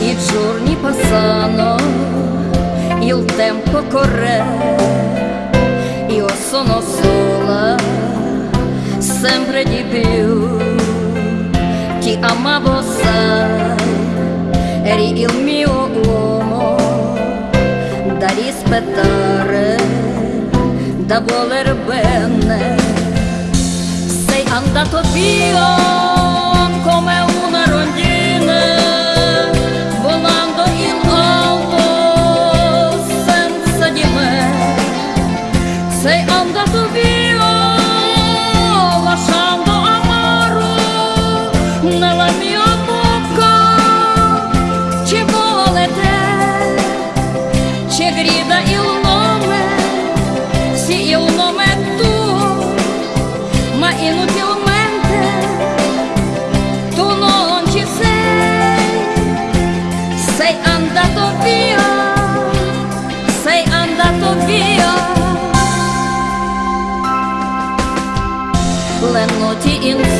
Il giorni passano, il tempo corre. Sono sola, sempre di più. Ti amavo, sai, eri il mio uomo da rispettare, da voler bene. Sei andato via.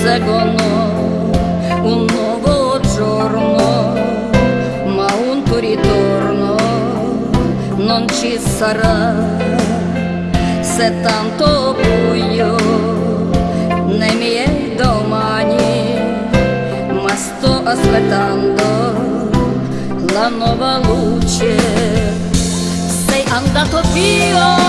Inseguono un nuovo giorno, ma un tuo ritorno non ci sarà. Se tanto buio nei miei domani, ma sto aspettando la nuova luce. Sei andato via.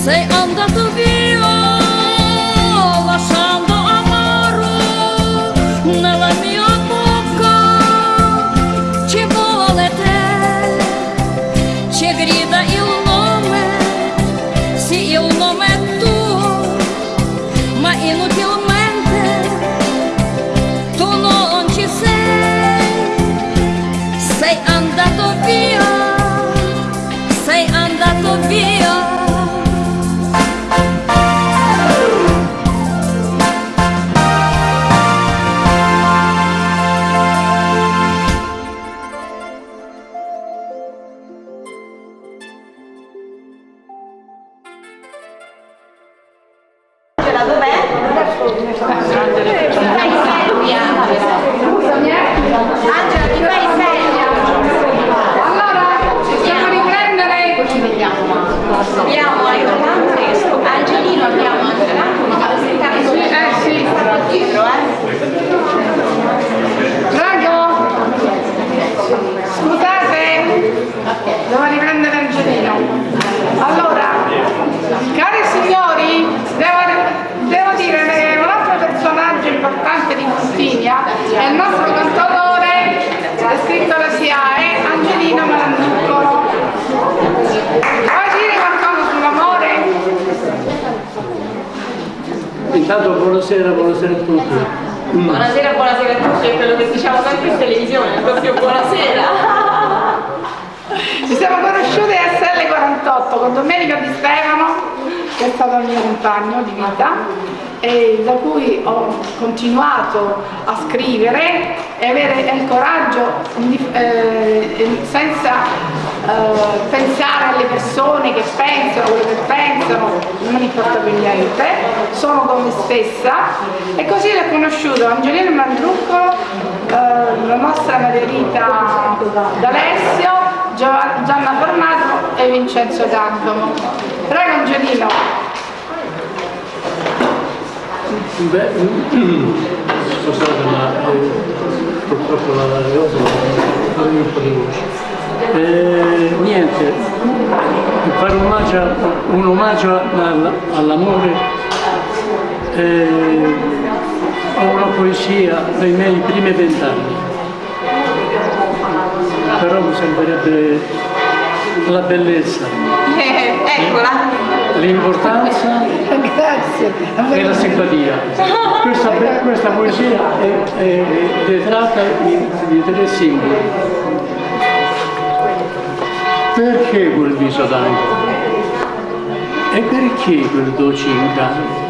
Say on the to be Scusami, eh. Angela, ti fai sveglia. Allora, possiamo riprendere. Poi ci vediamo. Abbiamo alle domande. Angelino abbiamo anche un Intanto buonasera, buonasera a tutti. Mm. Buonasera, buonasera a tutti, è quello che diciamo sempre in televisione, proprio buonasera. Ci siamo conosciuti a SL48 con Domenico Di Stefano, che è stato il mio compagno di vita e da cui ho continuato a scrivere e avere il coraggio eh, senza eh, pensare alle persone che pensano, quello che pensano, non importa più niente, sono con me stessa e così ho conosciuto Angelino Mandrucco, eh, la nostra Margherita D'Alessio, Gianna Formato e Vincenzo Giacomo. Prego Angelino. Beh, scusate ma eh, purtroppo la cosa venire un po' di voce. Eh, niente, fare un omaggio, un omaggio all- all'amore, eh, ho una poesia dei miei primi vent'anni, però mi sembrerebbe la bellezza, Eh. L'importanza e la simpatia. Questa, questa poesia è, è detratta di, di tre simboli. Perché quel viso d'angelo? E perché quel dolce incanto?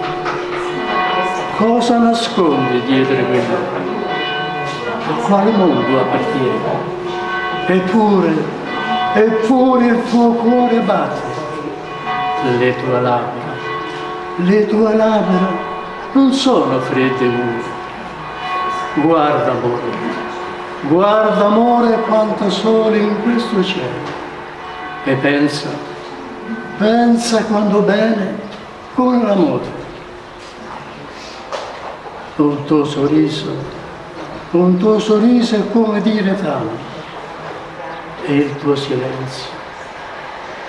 Cosa nasconde dietro quello? A quale mondo appartiene? Eppure, eppure il tuo cuore batte le tue labbra, le tue labbra non sono fredde mure. Guarda amore, guarda amore quanto sole in questo cielo. E pensa, pensa quando bene con l'amore. Un tuo sorriso, un tuo sorriso è come dire tanto. E il tuo silenzio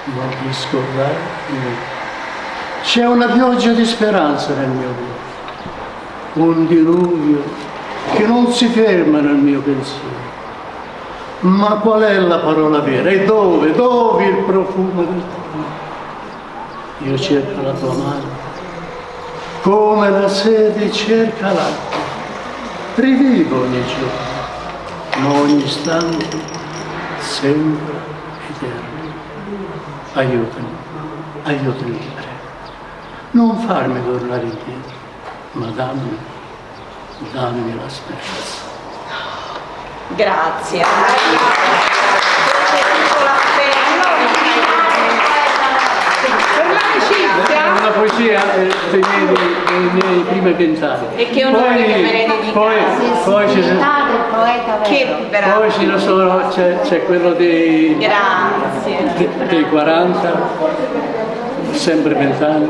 non ti scordare niente. C'è una pioggia di speranza nel mio cuore, un diluvio che non si ferma nel mio pensiero. Ma qual è la parola vera? E dove? Dove il profumo del tuo amore? Io cerco la tua mano, come la sede cerca l'acqua. Rivivo ogni giorno, ma ogni istante sembra eterno aiutami, aiutami, ti. Non farmi tornare indietro, ma dammi, dammi la speranza. Grazie. Eh, dei miei, dei miei primi vent'anni. E che onore che me ne dedicate. Poi, poi, sono-. Che bravo. poi ci sono- c'è, quello dei, Grazie. dei 40, sempre vent'anni,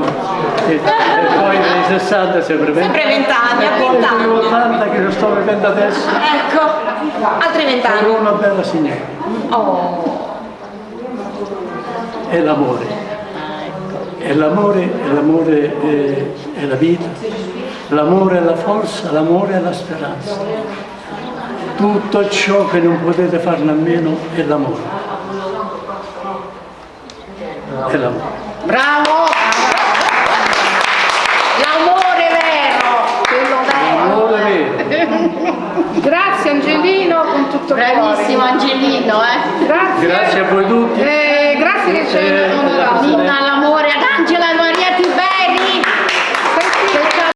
e, e poi dei 60 sempre vent'anni. Sempre vent'anni, a E poi degli vent'anni. 80 che lo sto vivendo adesso, Ecco, altri vent'anni. una bella signora. Oh, è. E l'amore, e l'amore è, è la vita, l'amore è la forza, l'amore è la speranza. Tutto ciò che non potete farne a meno è l'amore. È l'amore. bravo! L'amore vero, quello vero. L'amore vero. Grazie Angelino con tutto il Bravissimo cuore. Angelino, eh. Grazie. Grazie a voi tutti. Eh, grazie che ci hai Eh, onorato.